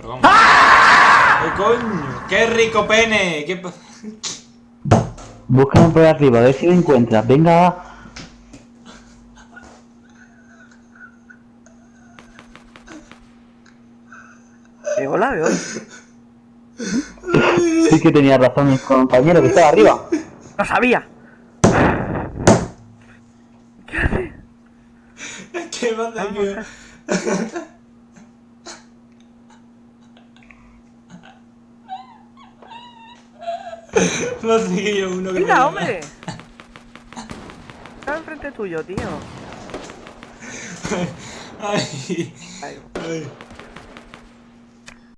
Perdón. ¿Qué coño? ¡Qué rico pene! ¿Qué Búscame por arriba, a ver si me encuentras. Venga, va. Eh, hola, veo. Sí que tenía razón mi compañero que estaba arriba. ¡Lo sabía! ¿Qué pasa aquí? No sé yo uno que ¡Mira, hombre! Estaba enfrente tuyo, tío. Ay, Ay, ay.